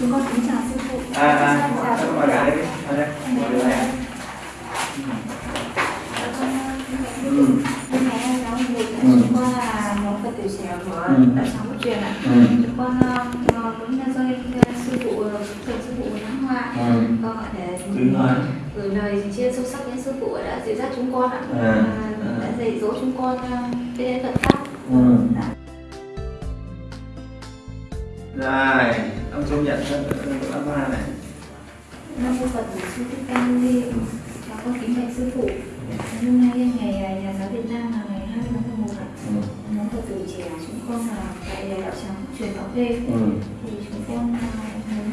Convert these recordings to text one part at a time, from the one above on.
chúng con kính chào sư phụ à à bạn gái đây à đây ngồi đây này ừ dục Ừ. chúng con là nhóm Phật tử trẻ của Ừ. Đạo Một Truyền ạ. ừ Chúng con ờ, muốn nhân dơi sư phụ thầy sư phụ Thắng Hoa ừ Vâng ạ, để gửi lời chia sâu sắc đến sư phụ đã dạy dắt chúng con ạ. À, à. đã dạy dỗ chúng con ờ, đến Phật pháp. Rồi ông công nhận thân âm hoa này. Nam mô Phật Sư Thích Ca Mâu Ni. Và con kính bạch sư phụ. Hôm nay ngày ờ, nhà giáo Việt Nam là ngày 20 tháng 11 ạ. Nhóm Phật tử trẻ chúng con là tại đạo tràng truyền bảo khê ừ. Thì chúng con à,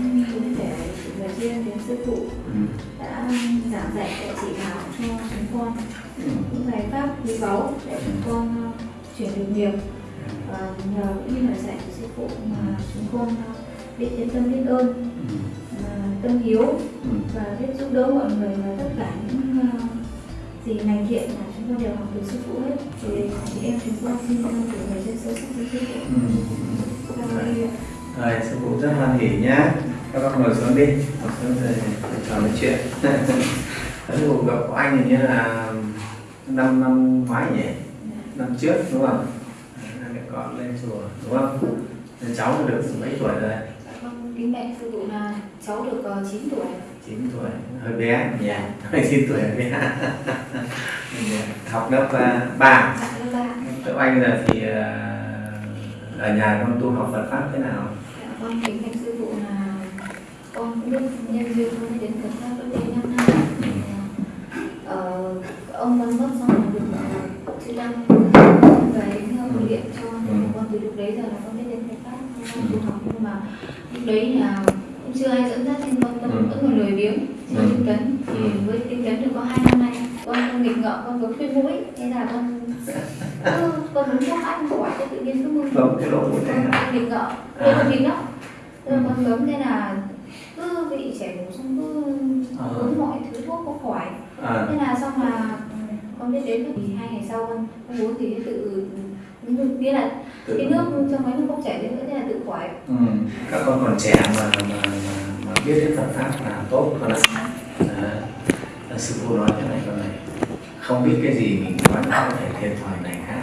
muốn muốn để lời riêng đến sư phụ. Ừ. Đã giảng dạy để chỉ bảo cho chúng con. Ừ. Những bài pháp quý báu để chúng con à, chuyển được nhiều và nhờ những lời dạy của sư phụ mà chúng con à, biết đến tâm biết ơn ừ. mà tâm hiếu ừ. và biết giúp đỡ mọi người và tất cả những à, gì lành thiện mà chúng con đều học từ sư phụ hết. Thì em chúng con xin gửi lời trên sâu sắc với sư phụ. Ừ. Rồi sư phụ rất hoan hỉ nhá. Các bác ngồi xuống đi. Ngồi xuống rồi trò nói chuyện. Sư phụ gặp của anh hình như là năm năm ngoái nhỉ? Năm trước đúng không mẹ con lên chùa đúng không? Nên cháu được mấy tuổi rồi? Vâng, kính bạch sư phụ là cháu được ờ, 9 tuổi. 9 tuổi hơi bé. Nhỉ hơi 9 tuổi hơi bé. Học lớp à, ba. Dạ lớp ba. Tụi anh giờ thì à, ở nhà con tu học Phật pháp thế nào? Dạ con kính bạch sư phụ là con cũng biết nhân duyên con đến Phật pháp cách đây 5 năm. Ờ, ông mất mất xong rồi được ờ, sư đăng về huấn luyện cho nên con từ lúc đấy giờ là con biết đến Phật pháp con tu học nhưng mà lúc đấy là cũng chưa ai dẫn dắt nên con tâm Ừ. vẫn còn lười biếng chưa Ừ. tinh tấn thì với tinh tấn được có hai năm nay. Con con nghịch ngợm con vướng khuyên mũi. Thế là con con muốn thuốc ăn khỏi thế tự nhiên cứ Không, này con nghịch ngợm À. con nghịch lắm thế là con cấm thế là cứ bị chảy bổ xong cứ À. uống mọi thứ thuốc không khỏi thế là xong là ừ, con biết đến thì hai ngày sau con không uống thì tự nghĩa là cái nước trong máy nó không chảy nữa thế là tự khỏi ừ. Các con còn trẻ mà, mà, mà, mà biết đến Phật pháp là tốt con ạ. À, sư phụ nói thế này con này không biết cái gì mình nói nó có thể thiệt thòi này khác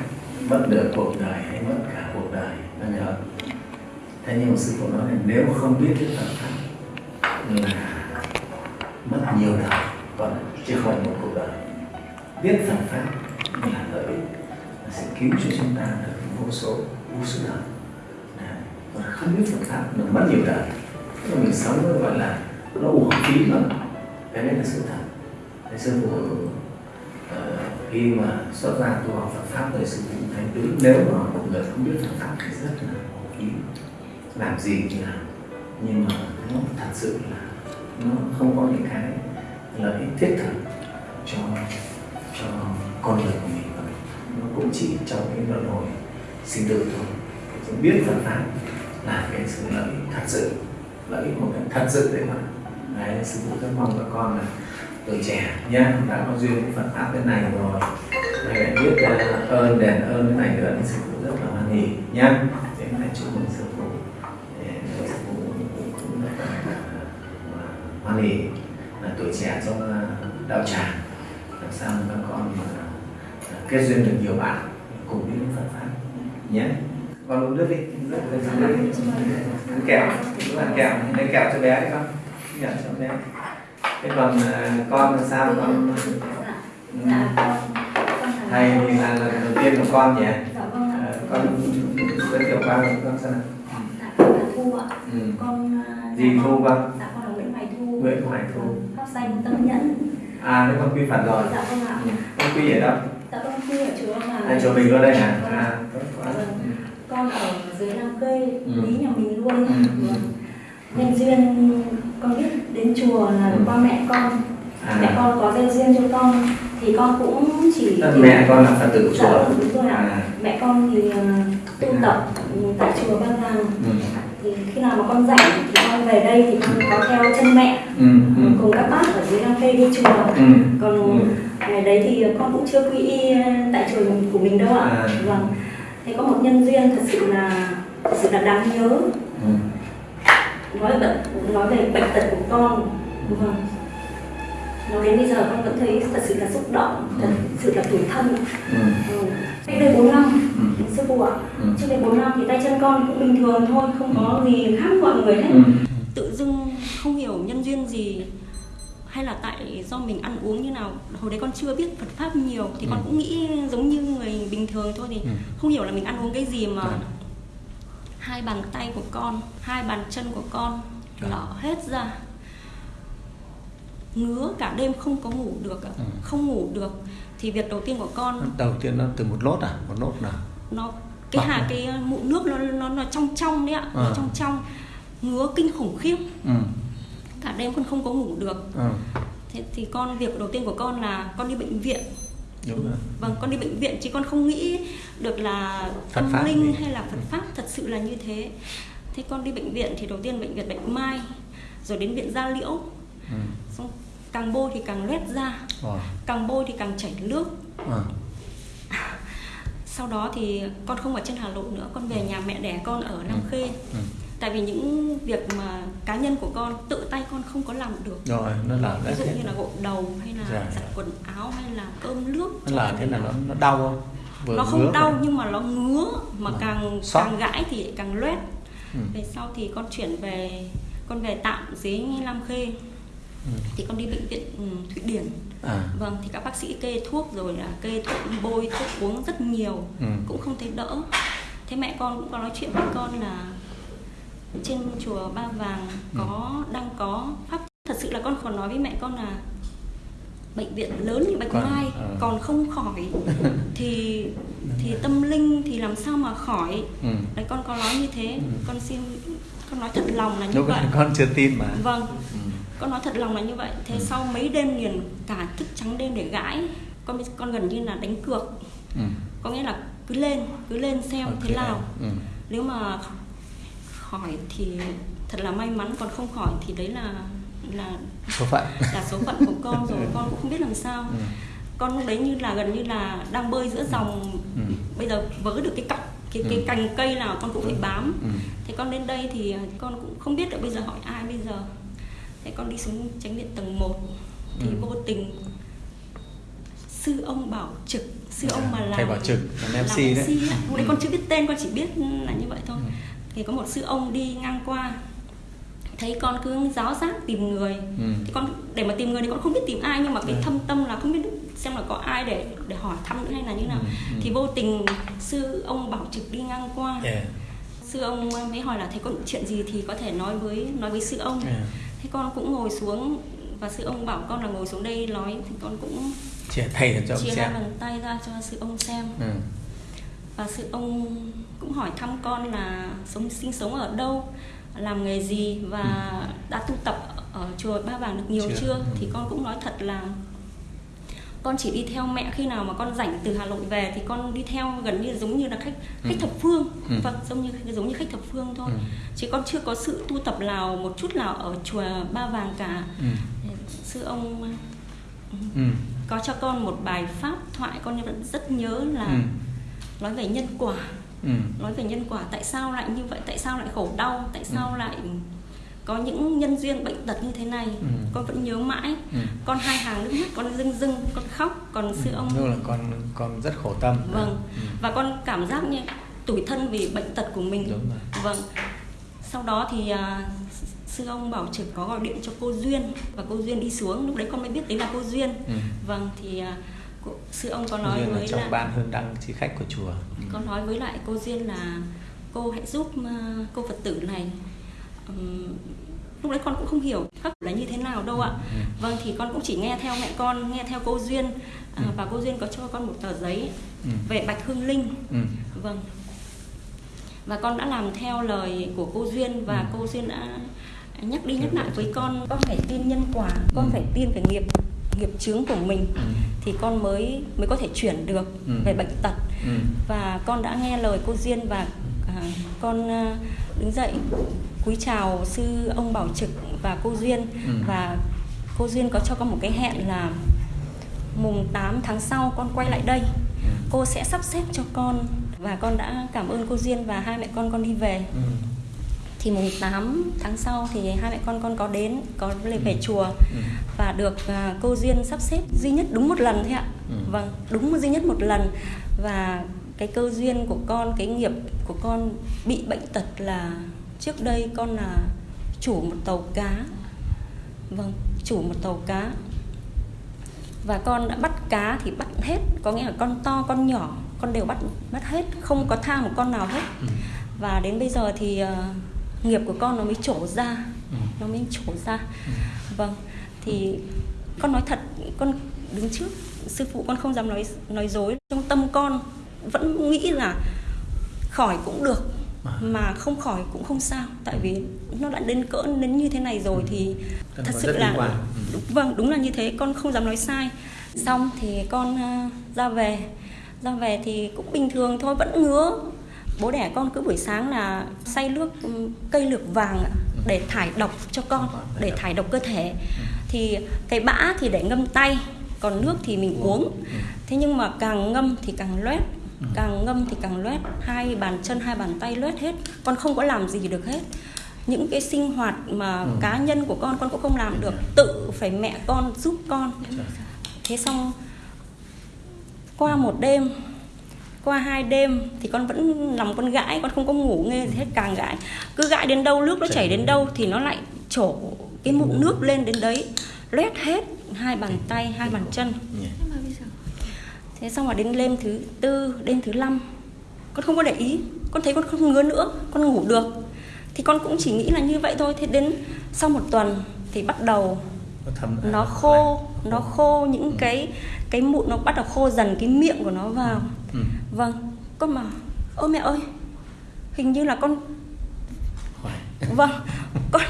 mất được cuộc đời hay mất cả cuộc đời con nhớ không? thế nhưng mà sư phụ nói là nếu không biết đến Phật pháp là mất nhiều đời con ạ, chứ không phải một cuộc đời biết Phật pháp là lợi ích sẽ cứu cho chúng ta được vô số vô số đời. Và không biết Phật pháp là mất nhiều đời. Tức là mình sống nó gọi là nó uổng phí lắm cái đấy là sự thật. Thế sư phụ khi mà xuất ra tu học Phật pháp rồi sư phụ thấy đúng nếu mà một người không biết Phật pháp thì rất là uổng phí. Làm gì thì làm. Nhưng mà nó thật sự là nó không có những cái lợi ích thiết thực cho cho con người của mình. Nó cũng chỉ trong cái luân hồi sinh tử thôi. Chúng biết Phật pháp là cái sự lợi ích thật sự. Lợi ích một cái thật sự đấy mà. Đấy sư phụ rất mong các con là tuổi trẻ nhá. Đã có duyên với Phật pháp thế này rồi. Mày lại biết uh, ơn đền ơn cái này nữa thì sư phụ rất là hoan hỉ nhá. Thế này chúc mừng sư phụ. Sư phụ cũng rất là à, hoan hỉ là tuổi trẻ trong à, đạo tràng sao các con mà kết duyên được nhiều bạn cùng đi đến Phật pháp nhé. Con uống nước đi. Uống nước đi ăn? Kẹo. Cứ ăn kẹo. Lấy kẹo cho bé đấy con. Kẹo cho bé. Thế còn à, con là sao con dạ. Thầy thì là lần đầu tiên của con nhỉ? Dạ vâng. Ờ, con giới thiệu qua với con xem nào. Dạ thu ạ. Ừ. con à, gì thu con? dạ con là Nguyễn Hoài Thu. Nguyễn Hoài Thu. pháp danh tâm nhẫn à thế con quy phật rồi dạ vâng ạ ừ. con quy ở đâu dạ con quy ở chùa là à, chùa mình luôn đây hả Vâng. à tốt quá Vâng. ừ. con ở dưới Nam Cây Ừ. lý nhà mình luôn Ừ. Vâng. nhân duyên con biết đến chùa là Ừ. qua mẹ con mẹ à con có gieo duyên cho con thì con cũng chỉ tức mẹ con là phật tử dạ chùa vâng, đúng rồi ạ à mẹ con thì ờ, tu tập ừ, tại chùa Ba Vàng ừ. Thì khi nào mà con rảnh thì con về đây thì con có theo chân mẹ Ừ. Ừ. cùng các bác ở dưới Nam Cây đi chùa Ừ. còn Ừ. ngày đấy thì con cũng chưa quy y tại chùa của mình đâu ạ À. vâng thế có một nhân duyên thật sự là thật sự là đáng nhớ Ừ. nói bệnh nói về bệnh tật của con vâng đến bây giờ con vẫn thấy thật sự là xúc động thật sự là tủi thân ừ. ừ. cách đây bốn năm Ừ. sư phụ ạ Ừ. trước đây bốn năm thì tay chân con cũng bình thường thôi không có gì khác mọi người hết Ừ. tự dưng không hiểu nhân duyên gì hay là tại do mình ăn uống như nào hồi đấy con chưa biết Phật pháp nhiều thì con Ừ. cũng nghĩ giống như người bình thường thôi thì Ừ. không hiểu là mình ăn uống cái gì mà Vâng. hai bàn tay của con hai bàn chân của con lở hết ra ngứa cả đêm không có ngủ được. Ừ. không ngủ được thì việc đầu tiên của con đầu tiên nó từ một lốt à một lốt nào nó cái hà à? cái mụn nước nó nó nó trong trong đấy ạ nó Ờ. trong trong ngứa kinh khủng khiếp ừ. cả đêm con không có ngủ được Ừ. thế thì con việc đầu tiên của con là con đi bệnh viện đúng rồi vâng con đi bệnh viện chứ con không nghĩ được là Phật tâm linh gì. hay là Phật pháp thật sự là như thế thế con đi bệnh viện thì đầu tiên bệnh viện Bạch Mai rồi đến viện Gia Liễu ừ. xong càng bôi thì càng loét ra Wow. càng bôi thì càng chảy nước Ừ. sau đó thì con không ở trên Hà Nội nữa con về nhà mẹ đẻ con ở Nam Ừ. Khê Ừ. tại vì những việc mà cá nhân của con tự tay con không có làm được rồi nó làm ví dụ như là gội đầu hay là Dạ. giặt quần áo hay là cơm nước nó là thế là nó nó đau không Vừa nó không đau vừa- nhưng mà nó ngứa mà Vâng. càng Xót. càng gãi thì càng loét ừ. về sau thì con chuyển về con về tạm dưới Lam Khê Ừ. thì con đi bệnh viện ừ, Thụy Điển à vâng thì các bác sĩ kê thuốc rồi là kê thuốc bôi thuốc uống rất nhiều Ừ. cũng không thấy đỡ thế mẹ con cũng có nói chuyện với con là trên chùa Ba Vàng Ừ. có đang có pháp thật sự là con còn nói với mẹ con là bệnh viện lớn như Bạch Còn- Mai ờ. còn không khỏi thì thì tâm linh thì làm sao mà khỏi ừ. đấy con có nói như thế Ừ. con xin con nói thật lòng là như lúc vậy con chưa tin mà vâng ừ. Con nói thật lòng là như vậy thế Ừ. sau mấy đêm liền cả thức trắng đêm để gãi con con gần như là đánh cược Ừ. có nghĩa là cứ lên cứ lên xem Ok. thế nào ừ. nếu mà khỏi thì thật là may mắn còn không khỏi thì đấy là là số phận là số phận của con rồi con cũng không biết làm sao ừ. con lúc đấy như là gần như là đang bơi giữa dòng Ừ. bây giờ vớ được cái cọc cái Ừ. cái cành cây nào con cũng phải bám Ừ. thế con đến đây thì con cũng không biết được bây giờ hỏi ai bây giờ thế con đi xuống tránh điện tầng 1 thì Ừ. vô tình sư ông bảo trực sư ông mà làm thầy bảo trực làm MC đấy MC á. lúc đấy Ừ. con chưa biết tên con chỉ biết là như vậy thôi Ừ. thì có một sư ông đi ngang qua thấy con cứ giáo giác tìm người Ừ. thì con để mà tìm người thì con không biết tìm ai nhưng mà cái Ừ. thâm tâm là không biết xem là có ai để để hỏi thăm nữa hay là như nào Ừ, ừ. thì vô tình sư ông bảo trực đi ngang qua yeah. sư ông mới hỏi là thấy có chuyện gì thì có thể nói với nói với sư ông Yeah. Thế con cũng ngồi xuống và sư ông bảo con là ngồi xuống đây nói thì con cũng chia thầy cho ông chia xem bàn tay ra cho sư ông xem ừ. và sư ông cũng hỏi thăm con là sống sinh sống ở đâu làm nghề gì và đã tu tập ở chùa Ba Vàng được nhiều Chưa. chưa, Ừ. thì con cũng nói thật là con chỉ đi theo mẹ khi nào mà con rảnh từ Hà Nội về thì con đi theo gần như giống như là khách khách Ừ. thập phương Ừ. vâng giống như giống như khách thập phương thôi Ừ. chứ con chưa có sự tu tập nào một chút nào ở chùa Ba Vàng cả Ừ. sư ông Ừ. có cho con một bài pháp thoại con vẫn rất nhớ là Ừ. nói về nhân quả Ừ. nói về nhân quả tại sao lại như vậy tại sao lại khổ đau tại sao Ừ. lại có những nhân duyên bệnh tật như thế này Ừ. con vẫn nhớ mãi Ừ. con hai hàng nước mắt con rưng rưng con khóc còn sư ông Lúc là con con rất khổ tâm vâng ừ. và con cảm giác như tủi thân vì bệnh tật của mình Đúng rồi. vâng sau đó thì à, sư ông bảo trực có gọi điện cho cô duyên và cô duyên đi xuống lúc đấy con mới biết đấy là cô duyên Ừ. vâng thì à, cô, sư ông có Nói nói là với trong là ban hơn đăng chi khách của chùa ừ. con nói với lại cô duyên là cô hãy giúp ờ, cô phật tử này Lúc đấy con cũng không hiểu pháp là như thế nào đâu ạ Ừ. vâng thì con cũng chỉ nghe theo mẹ con nghe theo cô duyên à, Ừ. và cô duyên có cho con một tờ giấy Ừ. về bạch hương linh Ừ. vâng và con đã làm theo lời của cô duyên và Ừ. cô duyên đã nhắc đi nhắc lại với con con phải tin nhân quả con Ừ. phải tin về nghiệp nghiệp chướng của mình Ừ. thì con mới mới có thể chuyển được Ừ. về bệnh tật Ừ. và con đã nghe lời cô duyên và à, con à, đứng dậy cúi chào sư ông bảo trực và cô duyên Ừ. và cô duyên có cho con một cái hẹn là mùng 8 tháng sau con quay lại đây Ừ. cô sẽ sắp xếp cho con và con đã cảm ơn cô duyên và hai mẹ con con đi về Ừ. thì mùng 8 tháng sau thì hai mẹ con con có đến có lên về chùa Ừ. và được à, cô duyên sắp xếp duy nhất đúng một lần thôi ạ Ừ. vâng đúng duy nhất một lần và cái cơ duyên của con cái nghiệp của con bị bệnh tật là trước đây con là chủ một tàu cá. Vâng chủ một tàu cá. Và con đã bắt cá thì bắt hết có nghĩa là con to con nhỏ con đều bắt bắt hết không có tha một con nào hết. Ừ. và đến bây giờ thì ờ, nghiệp của con nó mới trổ ra. Ừ. nó mới trổ ra. Vâng thì con nói thật con đứng trước sư phụ con không dám nói nói dối. Trong tâm con vẫn nghĩ là khỏi cũng được. Mà không khỏi cũng không sao tại vì nó đã đến cỡ đến như thế này rồi thì Con thật sự là. Ừ. đúng, vâng đúng là như thế con không dám nói sai. Xong thì con ờ, ra về. Ra về thì cũng bình thường thôi vẫn ngứa. Bố đẻ con cứ buổi sáng là xay nước ừm, cây lược vàng để thải độc cho con để thải độc cơ thể. Thì cái bã thì để ngâm tay còn nước thì mình uống. Thế nhưng mà càng ngâm thì càng loét càng ngâm thì càng loét hai bàn chân hai bàn tay loét hết con không có làm gì được hết. Những cái sinh hoạt mà Ừ. cá nhân của con con cũng không làm được. Tự phải mẹ con giúp con. Thế xong qua một đêm qua hai đêm thì con vẫn nằm con gãi con không có ngủ nghe gì hết càng gãi. Cứ gãi đến đâu nước nó chảy đến đâu thì nó lại trổ cái mụn nước lên đến đấy loét hết hai bàn tay hai bàn chân Nhỉ. nhưng mà bây giờ thế xong rồi đến đêm thứ tư đêm thứ năm. Con không có để ý. Con thấy con không ngứa nữa. Con ngủ được. Thì con cũng chỉ nghĩ là như vậy thôi. Thế đến sau một tuần thì bắt đầu nó khô nó khô. những cái cái mụn nó bắt đầu khô dần cái miệng của nó vào. Ừ. vâng. Con mà ơ mẹ ơi hình như là con vâng. Con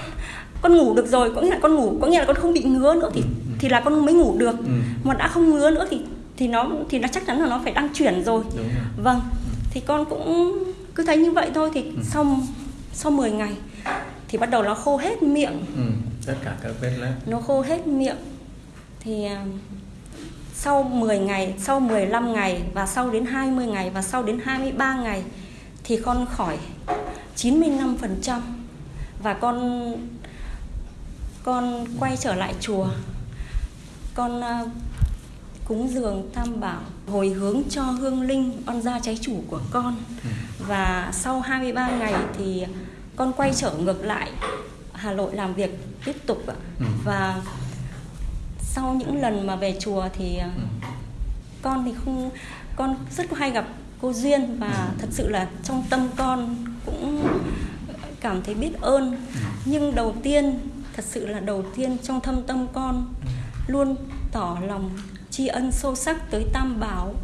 con ngủ được rồi. Có nghĩa là con ngủ có nghĩa là con không bị ngứa nữa thì thì là con mới ngủ được. Ừ. mà đã không ngứa nữa thì thì nó thì nó chắc chắn là nó phải đang chuyển rồi rồi. vâng thì con cũng cứ thấy như vậy thôi thì sau sau 10 ngày thì bắt đầu nó khô hết miệng Ừ. Tất cả các vết loét. nó khô hết miệng thì à, sau 10 ngày, sau 15 ngày và sau đến 20 ngày và sau đến 23 ngày thì con khỏi 95% và con con quay trở lại chùa. Con à, cúng dường tam bảo hồi hướng cho hương linh oan gia trái chủ của con. Và sau 23 ngày thì con quay trở ngược lại Hà Nội làm việc tiếp tục ạ. Ừ. và sau những lần mà về chùa thì Ừ. con thì không con rất hay gặp cô duyên và thật sự là trong tâm con cũng cảm thấy biết ơn. Nhưng đầu tiên thật sự là đầu tiên trong thâm tâm con luôn tỏ lòng tri ân sâu sắc tới tam bảo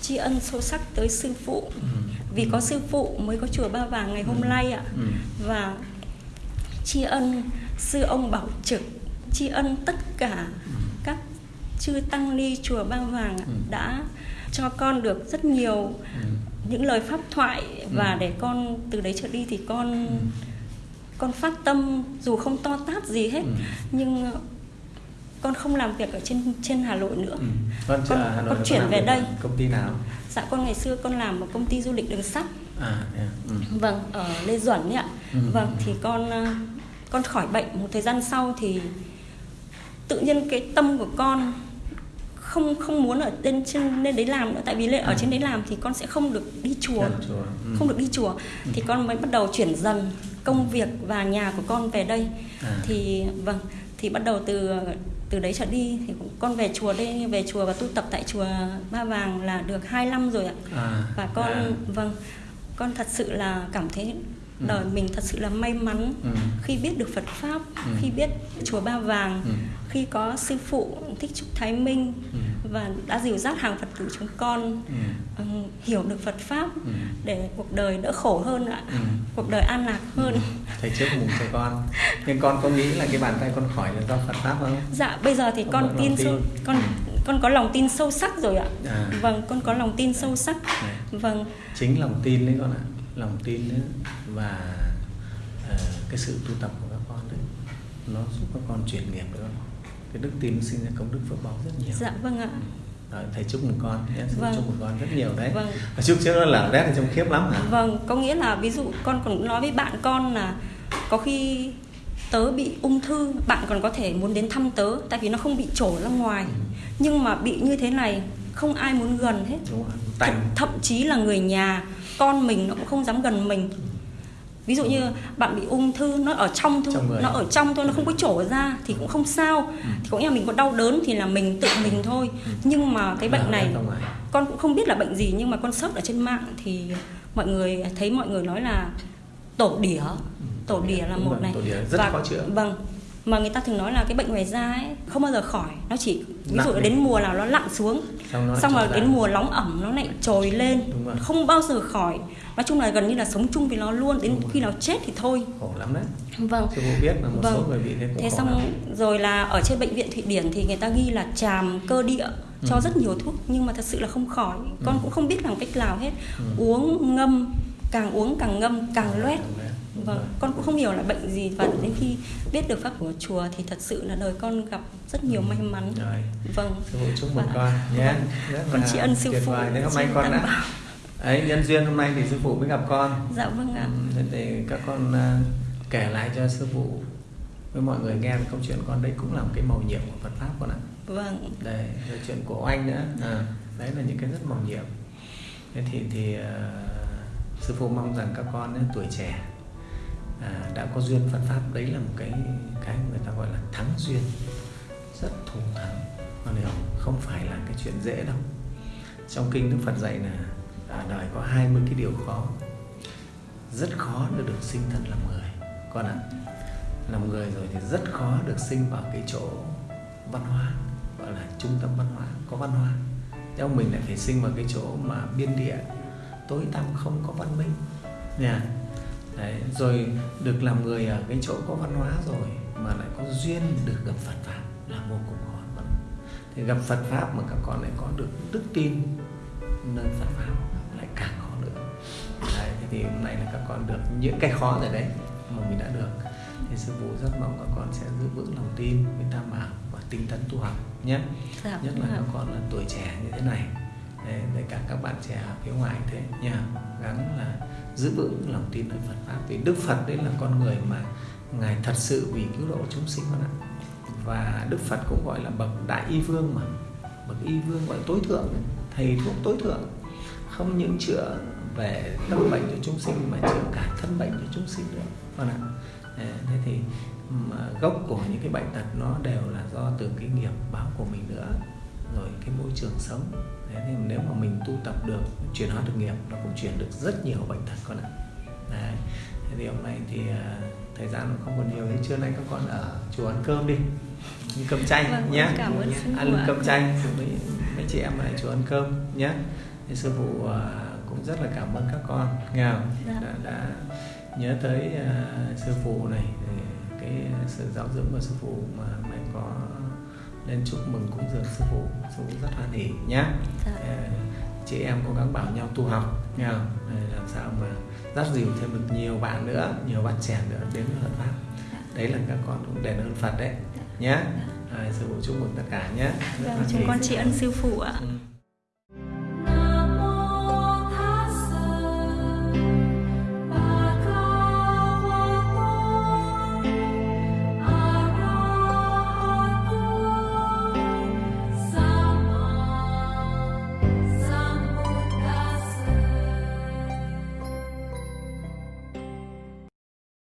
tri ân sâu sắc tới sư phụ vì có sư phụ mới có chùa ba vàng ngày hôm nay ạ Ừ. và tri ân sư ông bảo trực tri ân tất cả các chư tăng ni chùa ba vàng Ừ. đã cho con được rất nhiều Ừ. những lời pháp thoại và để con từ đấy trở đi thì con Ừ. con phát tâm dù không to tát gì hết Ừ. nhưng con không làm việc ở trên trên Hà Nội nữa Ừ. Con, Con- Hà Nội con chuyển làm về đây. Công ty nào? dạ con ngày xưa con làm ở công ty du lịch đường sắt À, thế à. Ừ. Vâng, ở Lê Duẩn ấy ạ. Ừ. Vâng, thì con ờ, con khỏi bệnh một thời gian sau thì tự nhiên cái tâm của con không không muốn ở lên trên lên đấy làm nữa tại vì lên ở Ừ. trên đấy làm thì con sẽ không được đi chùa, chùa. Ừ. không được đi chùa thì con mới bắt đầu chuyển dần công việc và nhà của con về đây. À. Thì vâng, thì bắt đầu từ từ đấy trở đi thì con về chùa đây về chùa và tu tập tại chùa Ba Vàng là được 2 năm rồi ạ À. và con À. vâng con thật sự là cảm thấy đời mình thật sự là may mắn Ừ. khi biết được Phật pháp Ừ. khi biết chùa Ba Vàng Ừ. khi có sư phụ thích trúc Thái Minh Ừ. và đã dìu dắt hàng Phật tử chúng con Ừ. ừm, hiểu được Phật pháp Ừ. để cuộc đời đỡ khổ hơn ạ Ừ. cuộc đời an lạc hơn Thầy trước mùng cho con. Nhưng con có nghĩ là cái bàn tay con khỏi là do Phật pháp không? dạ bây giờ thì Con con tin tin. sâu con con có lòng tin sâu sắc rồi ạ À. vâng con có lòng tin sâu sắc Này. vâng chính lòng tin đấy con ạ lòng tin đấy và ờ, cái sự tu tập của các con đấy nó giúp các con chuyển nghiệp đấy con cái đức tin sinh ra công đức phước báo rất nhiều. Dạ vâng ạ. Thầy chúc mừng con Thầy Vâng. chúc mừng con rất nhiều đấy. Vâng. Và chúc trước nó lở rét thì trông khiếp lắm hả? Vâng, có nghĩa là ví dụ con còn nói với bạn con là có khi tớ bị ung thư bạn còn có thể muốn đến thăm tớ tại vì nó không bị trổ ra ngoài. Nhưng mà bị như thế này không ai muốn gần hết. Đúng rồi thậm, thậm chí là người nhà con mình nó cũng không dám gần mình ví dụ như bạn bị ung thư nó ở trong thôi Trong nó ở trong thôi nó không có trổ ra thì cũng không sao. Thì có nghĩa là mình có đau đớn thì là mình tự mình thôi. Nhưng mà cái bệnh này con cũng không biết là bệnh gì nhưng mà con search ở trên mạng thì mọi người thấy mọi người nói là tổ đỉa. Tổ đỉa là Đúng một này. rất khó chữa. vâng mà người ta thường nói là cái bệnh ngoài da ấy không bao giờ khỏi. Nó chỉ ví dụ đến mùa nào nó lặn xuống Xong rồi đến mùa nóng ẩm nó lại trồi lên không bao giờ khỏi nói chung là gần như là sống chung với nó luôn đến khi nào chết thì thôi. Khổ lắm đấy. Vâng. Sư phụ biết là một số Vâng. người bị thế cũng thế khổ xong lắm. rồi là ở trên bệnh viện thụy điển thì người ta ghi là tràm cơ địa cho rất nhiều thuốc nhưng mà thật sự là không khỏi. Con cũng không biết làm cách nào hết. Uống ngâm càng uống càng ngâm càng loét. vâng rồi. con cũng không hiểu là bệnh gì và đến khi biết được pháp của chùa thì thật sự là đời con gặp rất nhiều may mắn. Rồi. Vâng. Sư phụ chúc mừng Và- con nhé. Vâng. Con tri ân sư phụ nếu tri con đã. Ấy nhân duyên hôm nay thì sư phụ mới gặp con. Dạ vâng ạ. Ừ, thế thì các con à, kể lại cho sư phụ với mọi người nghe câu chuyện con đấy cũng là một cái màu nhiệm của Phật pháp con ạ. Vâng. Đây rồi chuyện của anh nữa. À, đấy là những cái rất màu nhiệm. Thế thì thì à, sư phụ mong rằng các con ấy, tuổi trẻ à, đã có duyên Phật pháp. Đấy là một cái cái người ta gọi là thắng duyên. Rất thù thắng. Con hiểu không? không phải là cái chuyện dễ đâu. Trong kinh Đức Phật dạy là à, đời có 20 cái điều khó. Rất khó để được sinh thân làm người. Con ạ làm người rồi thì rất khó được sinh vào cái chỗ văn hóa gọi là trung tâm văn hóa có văn hóa. Theo mình lại phải sinh vào cái chỗ mà biên địa tối tăm không có văn minh. Nha Đấy, rồi được làm người ở cái chỗ có văn hóa rồi mà lại có duyên được gặp Phật pháp là vô cùng khó. Vâng. Thì gặp Phật pháp mà các con lại có được đức tin nơi Phật pháp thì hôm nay là các con được những cái khó rồi đấy mà mình đã được. Thì sư phụ rất mong các con sẽ giữ vững lòng tin với tam bảo và tinh tấn tu học nhé. Dạ nhất là các con là tuổi trẻ như thế này. Đấy, với cả các bạn trẻ ở phía ngoài thế nha. Gắng là giữ vững lòng tin nơi Phật pháp. Vì Đức Phật đấy là con người mà ngài thật sự vì cứu độ chúng sinh con ạ. Và Đức Phật cũng gọi là bậc đại y vương mà. Bậc y vương gọi tối thượng thầy thuốc tối thượng. Không những chữa về tâm bệnh cho chúng sinh mà chữa cả thân bệnh cho chúng sinh nữa. Con ạ. Đấy, thế thì mà gốc của những cái bệnh tật nó đều là do từ cái nghiệp báo của mình nữa rồi cái môi trường sống. Thế thì nếu mà mình tu tập được chuyển hóa được nghiệp nó cũng chuyển được rất nhiều bệnh tật con ạ. Đấy. thế thì hôm nay thì à, thời gian nó không còn nhiều thế trưa nay các con ở chùa ăn cơm đi. Ăn cơm chanh Vâng, nhé cảm ơn ăn cơm chanh với mấy chị em ở chùa ăn cơm nhé thì sư phụ à, cũng rất là cảm ơn các con không? Dạ. đã, đã nhớ tới à, sư phụ này cái sự giáo dưỡng của sư phụ mà mày có lên chúc mừng cúng dường sư phụ sư phụ rất hoan hỉ nhá Dạ. Ờ, chị em cố gắng bảo nhau tu học nghe không làm sao mà dắt dìu thêm được nhiều bạn nữa nhiều bạn trẻ nữa đến với Phật pháp đấy là các con cũng đền ơn Phật đấy nhé à, sư phụ chúc mừng tất cả nhé Vâng, chúng hỉ. con tri ân sư phụ ạ Ừ.